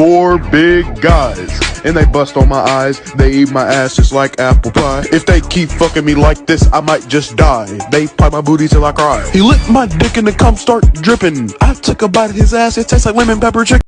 Four big guys, and they bust on my eyes. They eat my ass just like apple pie. If they keep fucking me like this, I might just die. They pipe my booty till I cry. He licked my dick and the cum start dripping. I took a bite of his ass, it tastes like lemon pepper chicken.